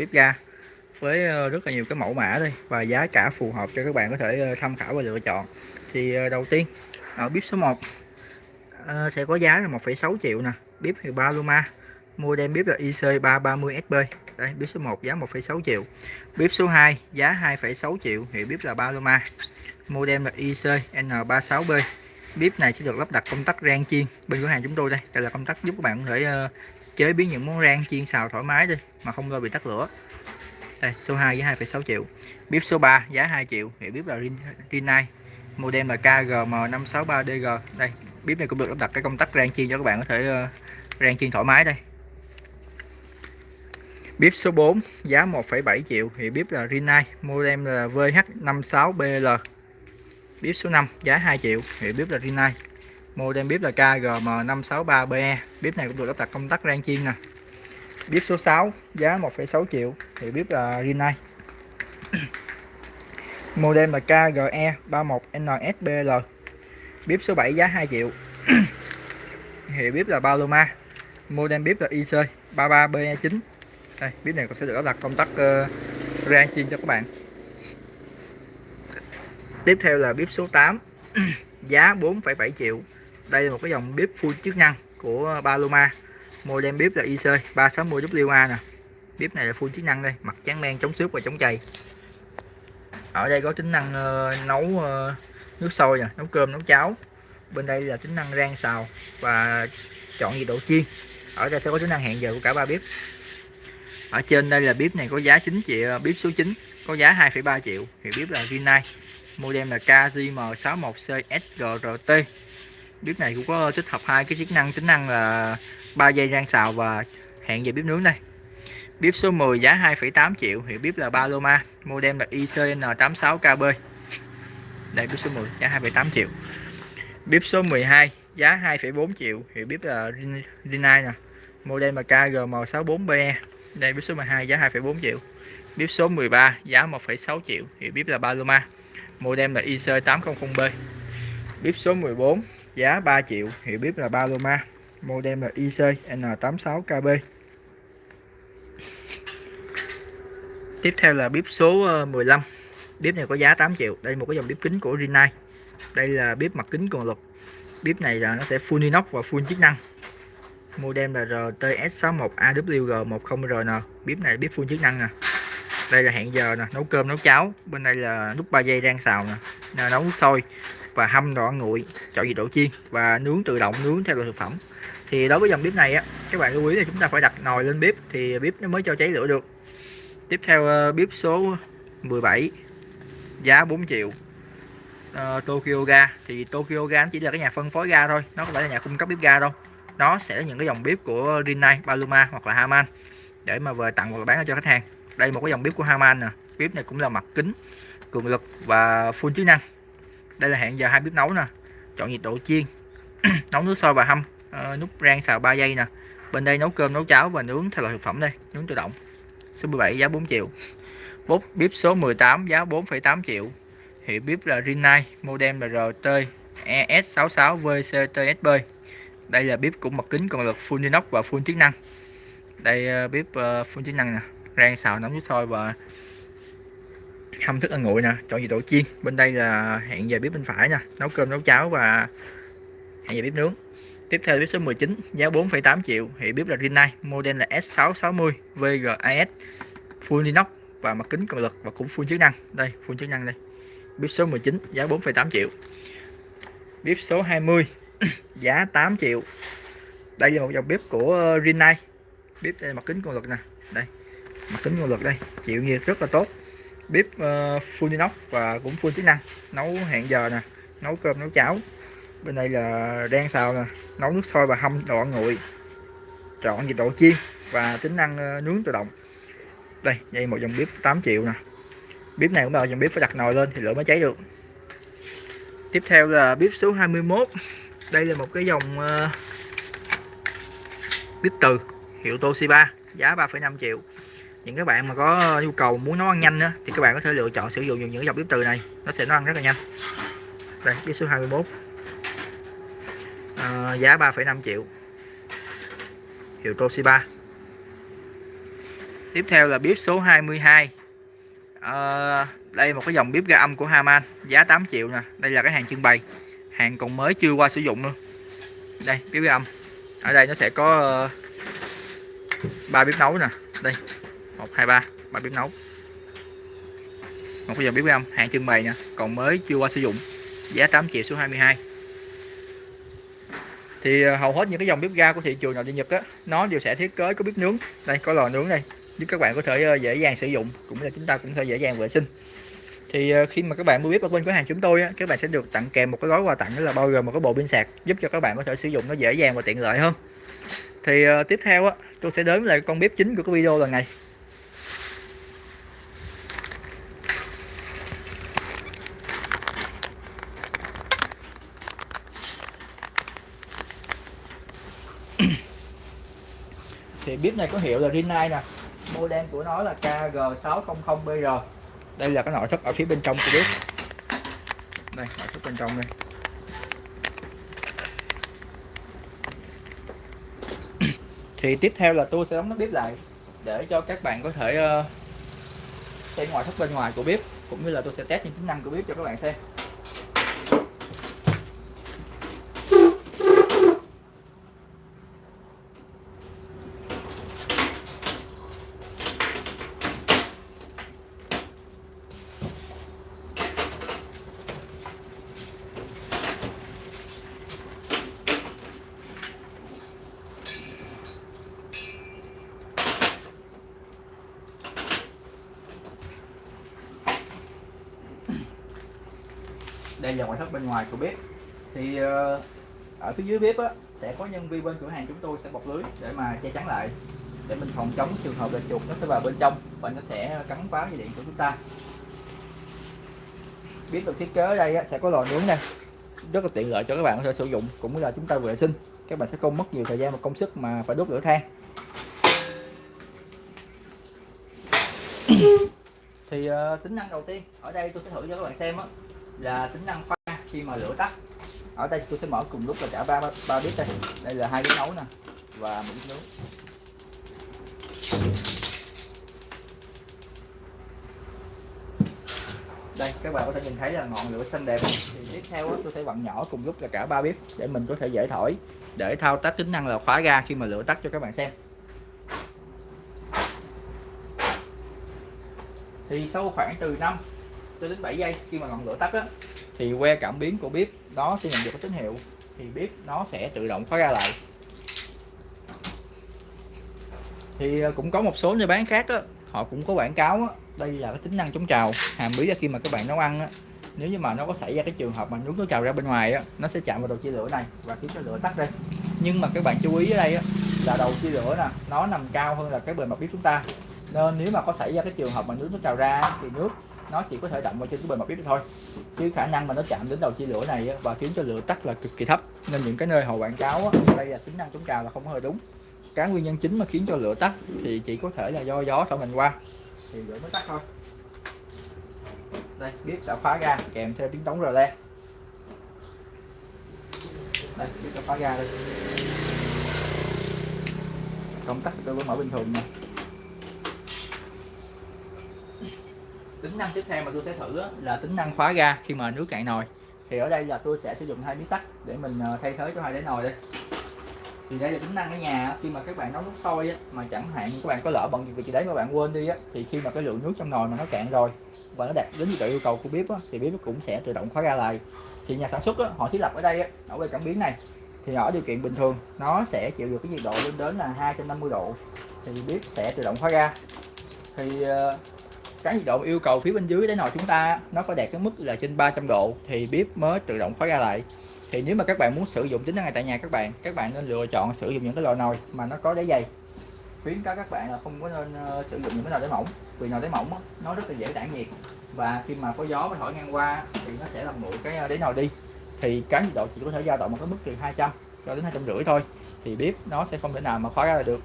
bếp ga với ờ, rất là nhiều cái mẫu mã đây và giá cả phù hợp cho các bạn có thể ờ, tham khảo và lựa chọn. Thì ờ, đầu tiên ở bếp số 1 sẽ có giá là 1,6 triệu nè bếp thì Paloma model bếp là IC330SB đây bếp số 1 giá 1,6 triệu. Bếp số 2 giá 2,6 triệu hiệu bếp là Paloma model là IC N36B bếp này sẽ được lắp đặt công tắc rang chiên bên cửa hàng chúng tôi đây. Đây là công tắc giúp các bạn có thể chế biến những món rang chiên xào thoải mái đi mà không lo bị tắt lửa. Đây số 2 với 2,6 triệu. Bếp số 3 giá 2 triệu. Hiệu bếp là Rinnai. Model là KGM563DG đây bếp này cũng được lắp đặt cái công tắc rang chiên cho các bạn có thể uh, rang chiên thoải mái đây. Bếp số 4 giá 1,7 triệu. Hiệu bếp là Rinnai. Model là VH56BL bếp số 5 giá 2 triệu. Hiệu bếp là Rinnai model bếp là KGM563BE bếp này cũng được lắp đặt công tắc rang chiên nè. Bếp số 6 giá 1,6 triệu thì bếp là Rinnai model là KGE31NSBL bếp số 7 giá 2 triệu. Hiệu bếp là Paloma. Model bếp là IC 33BE9 đây bếp này cũng sẽ được lắp đặt công tắc uh, rang chiên cho các bạn. Tiếp theo là bếp số 8 giá 4,7 triệu đây là một cái dòng bếp full chức năng của Paloma. Model bếp là IC 360WA nè. Bếp này là full chức năng đây mặt trắng men chống xước và chống chày. Ở đây có tính năng uh, nấu uh, nước sôi nè nấu cơm nấu cháo. Bên đây là tính năng rang xào và chọn nhiệt độ chiên. Ở đây sẽ có tính năng hẹn giờ của cả ba bếp. Ở trên đây là bếp này có giá 9 triệu ờ, bếp số 9 có giá 2,3 triệu. Thì bếp là Rinnai model là KJM61CSGRT bếp này cũng có tích hợp hai cái chức năng tính năng là 3 giây rang xào và hẹn giờ bếp nướng đây. Bếp số 10 giá 2,8 triệu hiệu bếp là Paloma model là ICN86KB đây bếp số 10 giá 2,8 triệu. Bếp số 12 giá 2,4 triệu hiệu bếp là Rinnai nè model là KGM64BE đây bếp số 12 giá 2,4 triệu. Bếp số 13 giá 1,6 triệu hiệu bếp là Paloma model là IC800B bếp số 14 giá 3 triệu hiệu bếp là Paloma model là IC N86KB tiếp theo là bếp số ờ, 15 bếp này có giá 8 triệu. Đây một cái dòng bếp kính của Rinnai đây là bếp mặt kính cường lực bếp này là nó sẽ full inox và full chức năng. Model là RTS61AWG10RN bếp này bếp full chức năng nè à đây là hẹn giờ nè nấu cơm nấu cháo. Bên đây là nút 3 giây rang xào nè nấu nước sôi và hâm đỏ nguội chọn nhiệt độ chiên và nướng tự động nướng theo loại thực phẩm. Thì đối với dòng bếp này á các bạn lưu ý là chúng ta phải đặt nồi lên bếp thì bếp nó mới cho cháy lửa được. Tiếp theo ờ, bếp số 17 giá 4 triệu. Uh, Tokyo ga. Thì Tokyo ga chỉ là cái nhà phân phối ga thôi nó không phải là nhà cung cấp bếp ga đâu. Nó sẽ là những cái dòng bếp của Rinnai, Paloma hoặc là Haman để mà về tặng và bán cho khách hàng đây một cái dòng bếp của Harman nè. Bếp này cũng là mặt kính cường lực và full chức năng. Đây là hẹn giờ hai bếp nấu nè. Chọn nhiệt độ chiên nấu nước sôi và hâm à, nút rang xào 3 giây nè. Bên đây nấu cơm nấu cháo và nướng theo loại thực phẩm đây nướng tự động. Số 17 giá 4 triệu. Bếp bếp số 18 giá 4,8 triệu. Hiệu bếp là Rinnai model là RT ES66 VCTSB đây là bếp cũng mặt kính cường lực full inox và full chức năng. Đây ờ, bếp uh, full chức năng nè rang xào nấu nước sôi và hâm thức ăn nguội nè. Chọn gì đổ chiên. Bên đây là hẹn giờ bếp bên phải nè nấu cơm nấu cháo và hẹn giờ bếp nướng. Tiếp theo bếp số 19 giá 4,8 triệu. Hệ bếp là Rinnai model là S660 VGAS full inox và mặt kính cường lực và cũng full chức năng. Đây full chức năng đây. Bếp số 19 giá 4,8 triệu. Bếp số 20 giá 8 triệu. Đây là một dòng bếp của Rinnai bếp đây mặt kính cường lực nè. Đây mặt kính lực đây chịu nhiệt rất là tốt. Bếp uh, full inox và cũng full chức năng. Nấu hẹn giờ nè nấu cơm nấu cháo. Bên đây là đen xào nè nấu nước sôi và hâm đồ ăn nguội. Chọn nhiệt độ chiên và tính năng uh, nướng tự động. Đây đây một dòng bếp 8 triệu nè. Bếp này cũng là dòng bếp phải đặt nồi lên thì lửa mới cháy được. Tiếp theo là bếp số 21 đây là một cái dòng uh, bếp từ hiệu Toshiba giá 3,5 triệu những các bạn mà có nhu cầu muốn nấu ăn nhanh á, thì các bạn có thể lựa chọn sử dụng những dòng bếp từ này. Nó sẽ nấu ăn rất là nhanh. Đây bếp số 21 à, giá 3,5 triệu. Hiệu Toshiba. Tiếp theo là bếp số 22 à, đây một cái dòng bếp ga âm của Haman. Giá 8 triệu nè. Đây là cái hàng trưng bày. Hàng còn mới chưa qua sử dụng luôn đây bếp ga âm. Ở đây nó sẽ có ờ, ba bếp nấu nè. Đây một hai ba. Ba bếp nấu. Một cái dòng bếp ga âm hàng trưng bày nè. Còn mới chưa qua sử dụng. Giá 8 triệu số 22 thì ờ, hầu hết những cái dòng bếp ga của thị trường nội địa Nhật á nó đều sẽ thiết kế có bếp nướng. Đây có lò nướng đây. Giúp các bạn có thể ờ, dễ dàng sử dụng cũng là chúng ta cũng thể dễ dàng vệ sinh. Thì ờ, khi mà các bạn mua bếp ở bên cửa hàng chúng tôi á, các bạn sẽ được tặng kèm một cái gói quà tặng đó là bao gồm một cái bộ pin sạc giúp cho các bạn có thể sử dụng nó dễ dàng và tiện lợi hơn. Thì uh, tiếp theo á tôi sẽ đến lại con bếp chính của cái video lần này. Bếp này có hiệu là Rinnai nè. Model của nó là KG600BR đây là cái nội thất ở phía bên trong của bếp đây nội thất bên trong đây. Thì tiếp theo là tôi sẽ đóng nắp bếp lại để cho các bạn có thể uh, xem ngoại thất bên ngoài của bếp cũng như là tôi sẽ test những tính năng của bếp cho các bạn xem. Đây là ngoại thất bên ngoài của bếp. Thì ờ, ở phía dưới bếp á, sẽ có nhân viên bên cửa hàng chúng tôi sẽ bọc lưới để mà che chắn lại để mình phòng chống trường hợp là chuột nó sẽ vào bên trong và nó sẽ cắn phá dây điện của chúng ta. Bếp được thiết kế ở đây á, sẽ có lò nướng này rất là tiện lợi cho các bạn có thể sử dụng cũng là chúng ta vệ sinh. Các bạn sẽ không mất nhiều thời gian và công sức mà phải đốt lửa than. Thì uh, tính năng đầu tiên ở đây tôi sẽ thử cho các bạn xem á là tính năng pha khi mà lửa tắt. Ở đây tôi sẽ mở cùng lúc là cả ba ba bếp đây. Đây là hai bếp nấu nè, và một bếp nướng. Đây, các bạn có thể nhìn thấy là ngọn lửa xanh đẹp. Thì tiếp theo tôi sẽ vặn nhỏ cùng lúc là cả ba bếp để mình có thể dễ thổi, để thao tác tính năng là khóa ga khi mà lửa tắt cho các bạn xem. Thì sau khoảng từ 5 cho đến 7 giây khi mà ngọn lửa tắt á, thì que cảm biến của bếp nó sẽ nhận được cái tín hiệu, thì bếp nó sẽ tự động khóa ra lại. Thì ờ, cũng có một số nơi bán khác á, họ cũng có quảng cáo á, đây là cái tính năng chống trào, hàm bí là khi mà các bạn nấu ăn á, nếu như mà nó có xảy ra cái trường hợp mà nướng nó trào ra bên ngoài á, nó sẽ chạm vào đầu chia lửa này và khiến cho lửa tắt đây nhưng mà các bạn chú ý ở đây á, là đầu chia lửa nè, nó nằm cao hơn là cái bề mặt bếp chúng ta. Nên nếu mà có xảy ra cái trường hợp mà nước nó trào ra thì nước nó chỉ có thể động vào trên cái bề mặt bếp thôi. Chứ khả năng mà nó chạm đến đầu chia lửa này và khiến cho lửa tắt là cực kỳ thấp. Nên những cái nơi họ quảng cáo đây là tính năng chống trào là không hơi đúng. Cái nguyên nhân chính mà khiến cho lửa tắt thì chỉ có thể là do gió thổi mình qua. Thì lửa mới tắt thôi. Đây, bếp đã khóa ra, kèm theo tiếng tống rờ le. Đây, bếp đã khóa ra đây. Công tắc tôi vẫn mở bình thường nè tính năng tiếp theo mà tôi sẽ thử là tính năng khóa ga khi mà nước cạn nồi. Thì ở đây là tôi sẽ sử dụng hai miếng sắt để mình ờ, thay thế cho hai đáy nồi đây. Thì đây là tính năng ở nhà khi mà các bạn nấu nước sôi mà chẳng hạn các bạn có lỡ bận việc gì đấy mà bạn quên đi á, thì khi mà cái lượng nước trong nồi mà nó cạn rồi, và nó đạt đến độ yêu cầu của bếp thì bếp cũng sẽ tự động khóa ga lại. Thì nhà sản xuất họ thiết lập ở đây ở bên cảm biến này. Thì ở điều kiện bình thường, nó sẽ chịu được cái nhiệt độ lên đến là 250 độ, thì bếp sẽ tự động khóa ga. Thì ờ, cái nhiệt độ yêu cầu phía bên dưới đáy nồi chúng ta nó phải đạt cái mức là trên 300 độ thì bếp mới tự động khóa ra lại. Thì nếu mà các bạn muốn sử dụng tính năng này tại nhà các bạn các bạn nên lựa chọn sử dụng những cái lò nồi mà nó có đáy dày. Khuyến cáo các bạn là không có nên uh, sử dụng những cái nồi đáy mỏng vì nồi đáy mỏng nó rất là dễ tản nhiệt và khi mà có gió và thổi ngang qua thì nó sẽ làm nguội cái ờ, đáy nồi đi. Thì cái nhiệt độ chỉ có thể dao động một cái mức từ 200 cho đến hai trăm rưỡi thôi thì bếp nó sẽ không thể nào mà khóa ra được.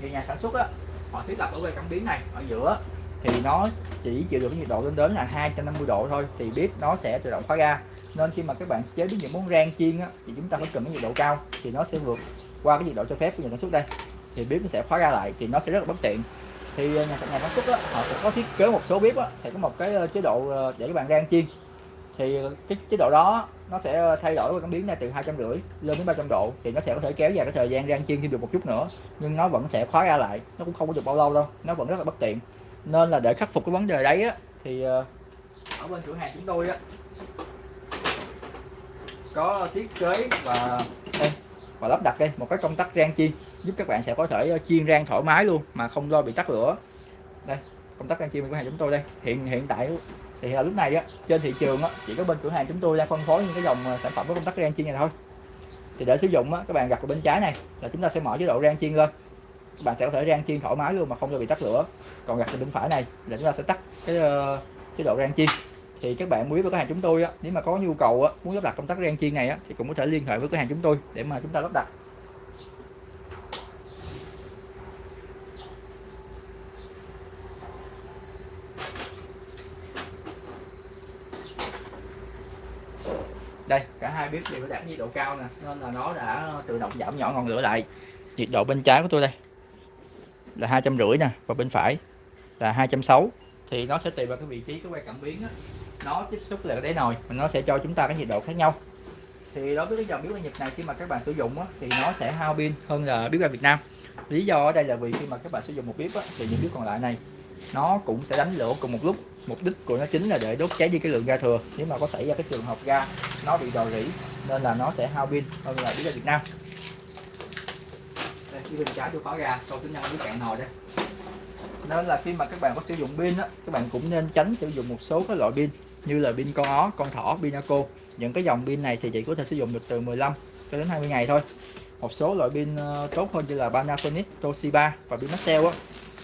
Thì nhà sản xuất á họ thiết lập ở que cảm biến này ở giữa. Thì nó chỉ chịu được cái nhiệt độ lên đến là 250 độ thôi thì bếp nó sẽ tự động khóa ga nên khi mà các bạn chế biến những món rang chiên á, thì chúng ta phải cần cái nhiệt độ cao thì nó sẽ vượt qua cái nhiệt độ cho phép của nhà sản xuất đây. Thì bếp nó sẽ khóa ra lại thì nó sẽ rất là bất tiện. Thì ờ, nhà nhà sản xuất á, họ sẽ có thiết kế một số bếp á, thì có một cái ờ, chế độ ờ, để các bạn rang chiên. Thì cái chế độ đó nó sẽ ờ, thay đổi cái cảm biến này từ hai trăm rưỡi lên đến 300 độ thì nó sẽ có thể kéo dài cái thời gian rang chiên thêm được một chút nữa. Nhưng nó vẫn sẽ khóa ra lại nó cũng không có được bao lâu đâu nó vẫn rất là bất tiện. Nên là để khắc phục cái vấn đề đấy á, thì ờ, ở bên cửa hàng chúng tôi á có thiết kế và đây, và lắp đặt đây một cái công tắc rang chiên giúp các bạn sẽ có thể ờ, chiên rang thoải mái luôn mà không lo bị tắt lửa. Đây công tắc rang chiên của hàng chúng tôi đây. Hiện hiện tại thì là lúc này á trên thị trường á chỉ có bên cửa hàng chúng tôi đang phân phối những cái dòng ờ, sản phẩm có công tắc rang chiên này thôi. Thì để sử dụng á các bạn gặp ở bên trái này là chúng ta sẽ mở chế độ rang chiên lên. Các bạn sẽ có thể rang chiên thoải mái luôn mà không bị tắt lửa. Còn gặp ở bên phải này là chúng ta sẽ tắt cái uh, chế độ rang chiên. Thì các bạn muốn với cửa hàng chúng tôi á nếu mà có nhu cầu á muốn lắp đặt công tắc rang chiên này á thì cũng có thể liên hệ với cửa hàng chúng tôi để mà chúng ta lắp đặt đây cả hai bếp đều đạt nhiệt độ cao nè nên là nó đã tự động giảm nhỏ ngọn lửa lại. Nhiệt độ bên trái của tôi đây là hai trăm rưỡi nè và bên phải là hai trăm sáu. Thì nó sẽ tùy vào cái vị trí cái que cảm biến á. Nó tiếp xúc lại cái đáy nồi mà nó sẽ cho chúng ta cái nhiệt độ khác nhau. Thì đối với cái dòng bếp ga Nhật này khi mà các bạn sử dụng á, thì nó sẽ hao pin hơn là bếp ga Việt Nam. Lý do ở đây là vì khi mà các bạn sử dụng một bếp á, thì những bếp còn lại này nó cũng sẽ đánh lửa cùng một lúc. Mục đích của nó chính là để đốt cháy đi cái lượng ga thừa. Nếu mà có xảy ra cái trường hợp ga nó bị rò rỉ nên là nó sẽ hao pin hơn là bếp ga Việt Nam. Đây bên trái tôi khóa ga câu tính năng với cạn nồi đây. Nên là khi mà các bạn có sử dụng pin á các bạn cũng nên tránh sử dụng một số các loại pin như là pin con ó con thỏ pinaco những cái dòng pin này thì chỉ có thể sử dụng được từ 15 cho đến 20 ngày thôi. Một số loại pin ờ, tốt hơn như là Panasonic, Toshiba và pin Maxell á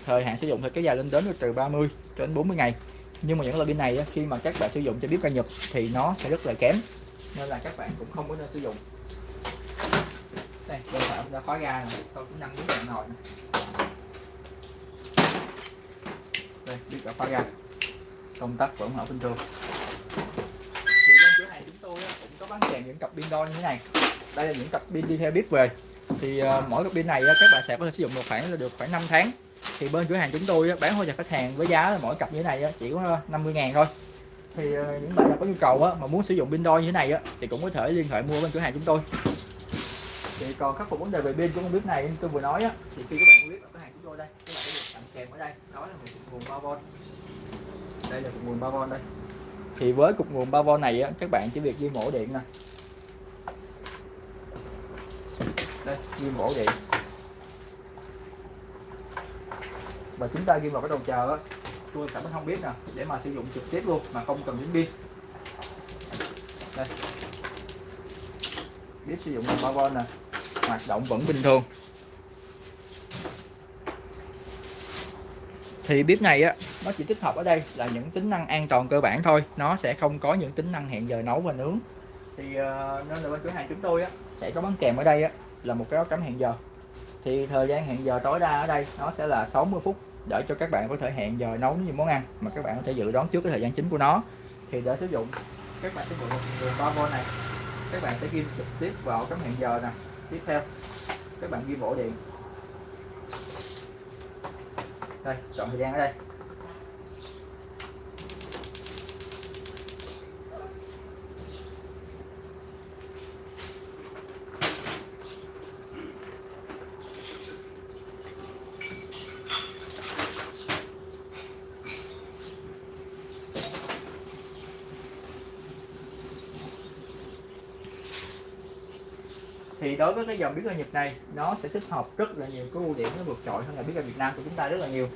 thời hạn sử dụng thì kéo dài lên đến từ 30 cho đến 40 ngày. Nhưng mà những loại pin này khi mà các bạn sử dụng cho bếp ga Nhật thì nó sẽ rất là kém, nên là các bạn cũng không có nên sử dụng. Đây, bên phải đã khóa ga này tôi cũng đang muốn đèn nồi đây biết đã khóa ga. Công tắc vẫn ở bình thường. Thì bên cửa hàng chúng tôi cũng có bán kèm những cặp pin đo như thế này. Đây là những cặp pin đi theo bếp về. Thì ờ, mỗi cặp pin này các bạn sẽ có thể sử dụng một khoảng là được khoảng 5 tháng thì bên cửa hàng chúng tôi bán hỗ trợ khách hàng với giá là mỗi cặp như thế này chỉ có 50 ngàn thôi. Thì ờ, những bạn nào có nhu cầu mà muốn sử dụng pin đôi như thế này thì cũng có thể liên hệ mua bên cửa hàng chúng tôi. Thì còn khắc phục vấn đề về pin của con bếp này tôi vừa nói thì khi các bạn biết ở cửa hàng chúng tôi đây các bạn sẽ được tặng kèm ở đây. Đó là một nguồn 3V đây là cục nguồn 3V đây. Thì với cục nguồn 3V này á, các bạn chỉ việc ghi mổ điện nè. Đây ghi mổ điện. Và chúng ta ghi vào cái đầu chờ tôi cảm không biết nè để mà sử dụng trực tiếp luôn mà không cần đến pin. Đây. Biết sử dụng 3V nè hoạt động vẫn bình thường. Thì bếp này á nó chỉ tích hợp ở đây là những tính năng an toàn cơ bản thôi nó sẽ không có những tính năng hẹn giờ nấu và nướng. Thì uh, nên là bên cửa hàng chúng tôi á sẽ có bán kèm ở đây á là một cái áo cắm hẹn giờ thì thời gian hẹn giờ tối đa ở đây nó sẽ là 60 phút để cho các bạn có thể hẹn giờ nấu những món ăn mà các bạn có thể dự đoán trước cái thời gian chính của nó. Thì để sử dụng, các bạn sử dụng đường 3V này. Các bạn sẽ ghi trực tiếp vào cắm hẹn giờ nè. Tiếp theo, các bạn ghi bộ điện đây, chọn thời gian ở đây. Thì đối với cái dòng bếp ga Nhật này nó sẽ tích hợp rất là nhiều cái ưu điểm nó vượt trội hơn là bếp ga Việt Nam của chúng ta rất là nhiều.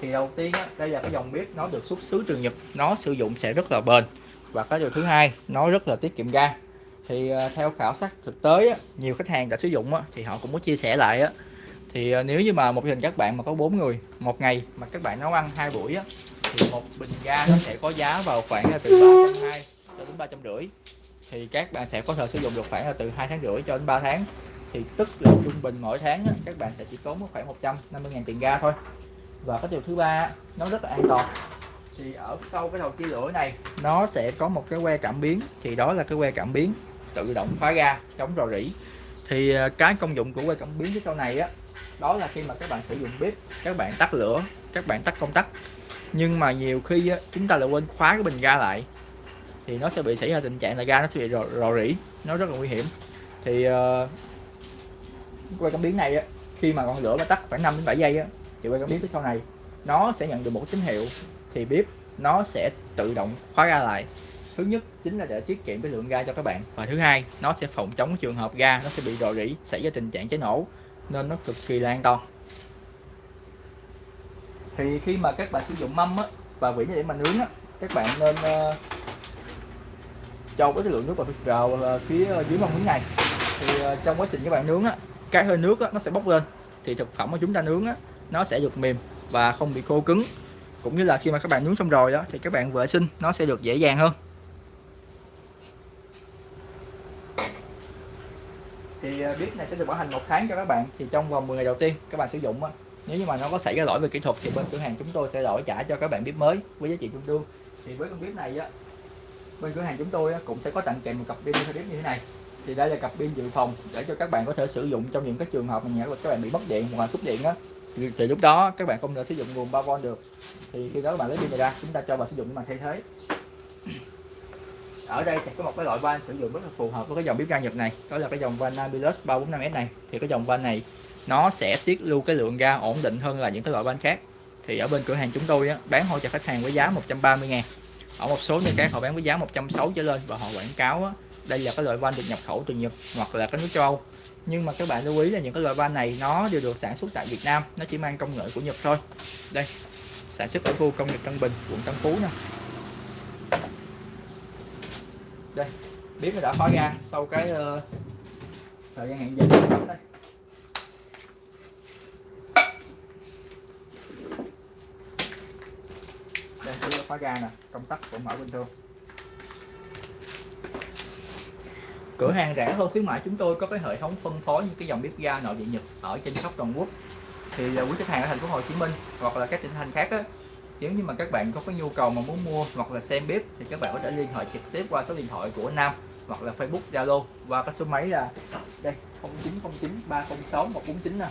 Thì đầu tiên á, đây là cái dòng bếp nó được xuất xứ từ Nhật nó sử dụng sẽ rất là bền. Và cái điều thứ hai nó rất là tiết kiệm ga. Thì à, theo khảo sát thực tế á, nhiều khách hàng đã sử dụng á, thì họ cũng có chia sẻ lại á, thì à, nếu như mà một gia đình các bạn mà có bốn người một ngày mà các bạn nấu ăn hai buổi á, thì một bình ga nó sẽ có giá vào khoảng là từ 320 cho đến ba trăm rưỡi thì các bạn sẽ có thể sử dụng được khoảng là từ hai tháng rưỡi cho đến 3 tháng. Thì tức là trung bình mỗi tháng các bạn sẽ chỉ tốn khoảng 150.000 tiền ga thôi. Và cái điều thứ ba nó rất là an toàn. Thì ở sau cái đầu chia lửa này nó sẽ có một cái que cảm biến. Thì đó là cái que cảm biến tự động khóa ga chống rò rỉ. Thì à, cái công dụng của que cảm biến phía sau này á đó là khi mà các bạn sử dụng bếp các bạn tắt lửa các bạn tắt công tắc. Nhưng mà nhiều khi á, chúng ta lại quên khóa cái bình ga lại thì nó sẽ bị xảy ra tình trạng là ga nó sẽ bị rò, rò rỉ nó rất là nguy hiểm. Thì uh, quay cảm biến này á, khi mà ngọn lửa nó tắt khoảng 5 đến 7 giây á, thì quay cảm biến phía sau này nó sẽ nhận được một tín hiệu thì bếp nó sẽ tự động khóa ga lại. Thứ nhất chính là để tiết kiệm cái lượng ga cho các bạn và thứ hai nó sẽ phòng chống trường hợp ga nó sẽ bị rò rỉ xảy ra tình trạng cháy nổ nên nó cực kỳ là an toàn. Thì khi mà các bạn sử dụng mâm á, và vỉ để mà nướng á, các bạn nên uh, cho cái lượng nước vào, vào ờ, phía dưới mâm nướng này. Thì ờ, trong quá trình các bạn nướng á, cái hơi nước á, nó sẽ bốc lên. Thì thực phẩm mà chúng ta nướng á, nó sẽ được mềm và không bị khô cứng. Cũng như là khi mà các bạn nướng xong rồi đó thì các bạn vệ sinh nó sẽ được dễ dàng hơn. Thì ờ, bếp này sẽ được bảo hành một tháng cho các bạn. Thì trong vòng 10 ngày đầu tiên các bạn sử dụng á nếu như mà nó có xảy ra lỗi về kỹ thuật thì bên cửa hàng chúng tôi sẽ đổi trả cho các bạn bếp mới với giá trị tương đương. Thì với con bếp này á bên cửa hàng chúng tôi cũng sẽ có tặng kèm một cặp pin bếp như thế này. Thì đây là cặp pin dự phòng để cho các bạn có thể sử dụng trong những cái trường hợp mà nhà các bạn bị mất điện hoặc là cúp điện á. Thì, thì lúc đó các bạn không thể sử dụng nguồn 3V được. Thì khi đó các bạn lấy pin này ra chúng ta cho vào sử dụng để mà thay thế. Ở đây sẽ có một cái loại van sử dụng rất là phù hợp với cái dòng bếp ga Nhật này. Đó là cái dòng van Nabilus 345S này. Thì cái dòng van này nó sẽ tiết lưu cái lượng ga ổn định hơn là những cái loại van khác. Thì ở bên cửa hàng chúng tôi á, bán hỗ trợ khách hàng với giá 130 ngàn ở một số nơi khác họ bán với giá 160 trở lên và họ quảng cáo á, đây là cái loại van được nhập khẩu từ Nhật hoặc là các nước châu Âu. Nhưng mà các bạn lưu ý là những cái loại van này nó đều được sản xuất tại Việt Nam nó chỉ mang công nghệ của Nhật thôi. Đây sản xuất ở khu công nghiệp Tân Bình quận Tân Phú nè. Đây biết nó đã khói ra sau cái uh, thời gian hẹn giờ. Đây. Đây là khóa ga nè công tắc cũng mở bình thường cửa hàng rẻ hơn khuyến mãi chúng tôi có cái hệ thống phân phối những cái dòng bếp ga nội địa nhật ở trên shop toàn quốc. Thì à, quý khách hàng ở thành phố Hồ Chí Minh hoặc là các tỉnh thành khác á, nếu như mà các bạn có cái nhu cầu mà muốn mua hoặc là xem bếp thì các bạn có thể liên hệ trực tiếp qua số điện thoại của Nam hoặc là Facebook Zalo qua cái số máy là đây 0909 306 149 nè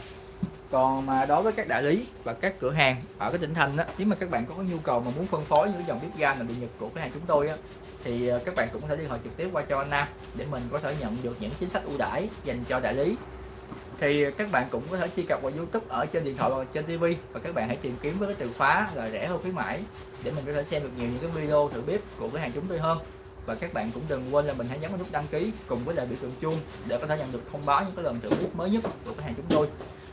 còn mà đối với các đại lý và các cửa hàng ở cái tỉnh thành á, nếu mà các bạn có nhu cầu mà muốn phân phối những dòng bếp ga là điện nhật của cửa hàng chúng tôi á thì ờ, các bạn cũng có thể liên hệ trực tiếp qua cho anh Nam để mình có thể nhận được những chính sách ưu đãi dành cho đại lý. Thì các bạn cũng có thể truy cập vào YouTube ở trên điện thoại và trên TV và các bạn hãy tìm kiếm với cái từ khóa là rẻ hơn khuyến mãi để mình có thể xem được nhiều những cái video thử bếp của cửa hàng chúng tôi hơn. Và các bạn cũng đừng quên là mình hãy nhấn vào nút đăng ký cùng với lại biểu tượng chuông để có thể nhận được thông báo những cái lần thử bếp mới nhất của cửa hàng chúng tôi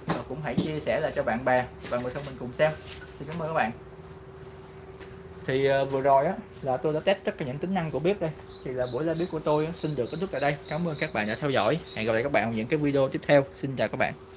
và cũng hãy chia sẻ lại cho bạn bè và người thân mình cùng xem. Xin cảm ơn các bạn. Thì ờ, vừa rồi á, là tôi đã test tất cả những tính năng của bếp đây. Thì là buổi live bếp của tôi xin được kết thúc tại đây. Cảm ơn các bạn đã theo dõi. Hẹn gặp lại các bạn ở những cái video tiếp theo. Xin chào các bạn.